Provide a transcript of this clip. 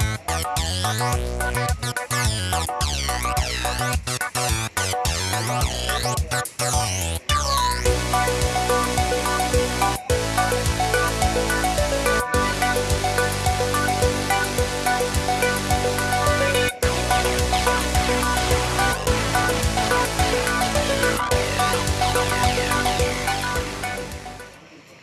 Yeah.